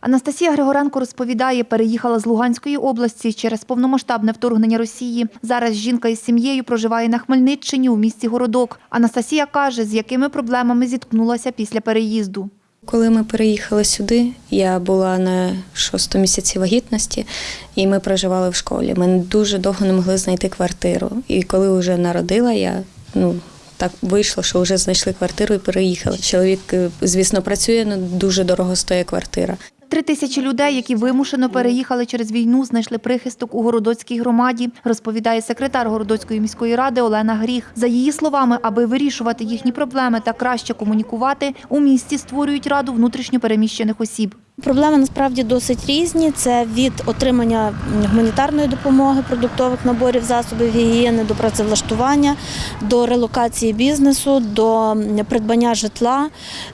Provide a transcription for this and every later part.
Анастасія Григоренко розповідає, переїхала з Луганської області через повномасштабне вторгнення Росії. Зараз жінка із сім'єю проживає на Хмельниччині у місті Городок. Анастасія каже, з якими проблемами зіткнулася після переїзду. Коли ми переїхали сюди, я була на шостому місяці вагітності, і ми проживали в школі. Ми дуже довго не могли знайти квартиру. І коли вже народила, я ну. Так вийшло, що вже знайшли квартиру і переїхали. Чоловік, е, звісно, працює, але дуже дорого стоїть квартира. Три тисячі людей, які вимушено переїхали через війну, знайшли прихисток у Городоцькій громаді, розповідає секретар Городоцької міської ради Олена Гріх. За її словами, аби вирішувати їхні проблеми та краще комунікувати, у місті створюють раду внутрішньопереміщених осіб. Проблеми насправді досить різні. Це від отримання гуманітарної допомоги, продуктових наборів, засобів гігієни, до працевлаштування, до релокації бізнесу, до придбання житла,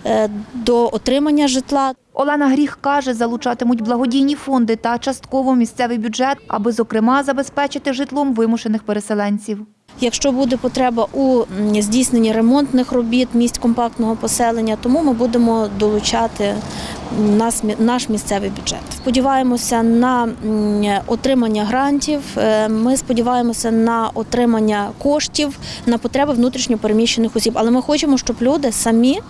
е, до отримання житла. Олена Гріх каже, залучатимуть благодійні фонди та частково місцевий бюджет, аби, зокрема, забезпечити житлом вимушених переселенців. Якщо буде потреба у здійсненні ремонтних робіт місць компактного поселення, тому ми будемо долучати наш місцевий бюджет. Сподіваємося на отримання грантів. е, Ми сподіваємося на отримання коштів на потреби внутрішньопереміщених осіб. Але ми хочемо, щоб люди самі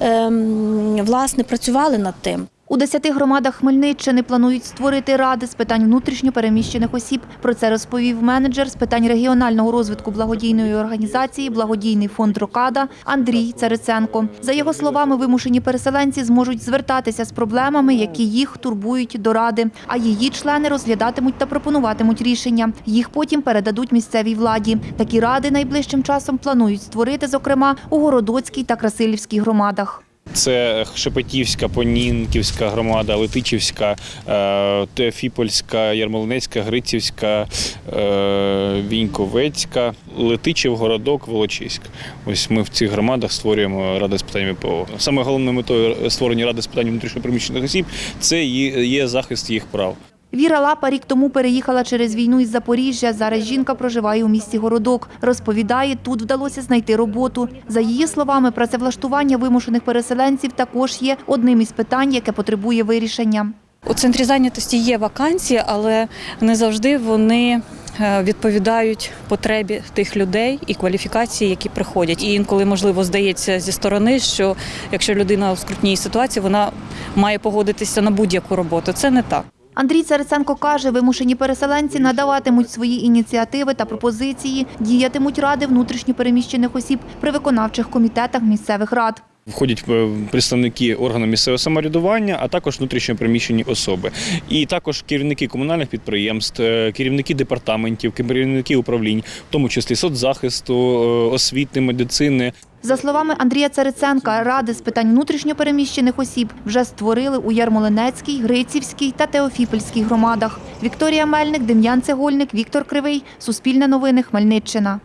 ем, власне працювали над тим. У десяти громадах Хмельниччини планують створити ради з питань внутрішньо переміщених осіб. Про це розповів менеджер з питань регіонального розвитку благодійної організації Благодійний фонд Рокада Андрій Цариценко. За його словами, вимушені переселенці зможуть звертатися з проблемами, які їх турбують до ради. А її члени розглядатимуть та пропонуватимуть рішення. Їх потім передадуть місцевій владі. Такі ради найближчим часом планують створити, зокрема, у Городоцькій та Красилівській громадах. Це Шепетівська, Понінківська громада, Летичівська, е, Теофіпольська, Ярмолинецька, Грицівська, е, Віньковецька, Летичів, Городок, Волочиськ. Ось ми в цих громадах створюємо ради з питань МПО. Саме головною метою створення ради з питань внутрішньопереміщених осіб це є захист їх прав. Віра Лапа рік тому переїхала через війну із Запоріжжя. Зараз жінка проживає у місті Городок. Розповідає, тут вдалося знайти роботу. За її словами, працевлаштування вимушених переселенців також є одним із питань, яке потребує вирішення. У центрі зайнятості є вакансії, але не завжди вони е, відповідають потребі тих людей і кваліфікації, які приходять. І інколи, можливо, здається зі сторони, що якщо людина у скрутній ситуації, вона має погодитися на будь-яку роботу. Це не так. Андрій Цариценко каже, вимушені переселенці надаватимуть свої ініціативи та пропозиції, діятимуть ради внутрішньопереміщених осіб при виконавчих комітетах місцевих рад. Входять е, представники органу місцевого самоврядування, а також внутрішньопереміщені особи. І також керівники комунальних підприємств, е, керівники департаментів, керівники управлінь, в тому числі соцзахисту, е, освіти, медицини. За словами Андрія Цариценка, ради з питань внутрішньопереміщених осіб вже створили у Ярмолинецькій, Грицівській та Теофіпольській громадах. Вікторія Мельник, Дем'ян Цегольник, Віктор Кривий. Суспільне новини. Хмельниччина.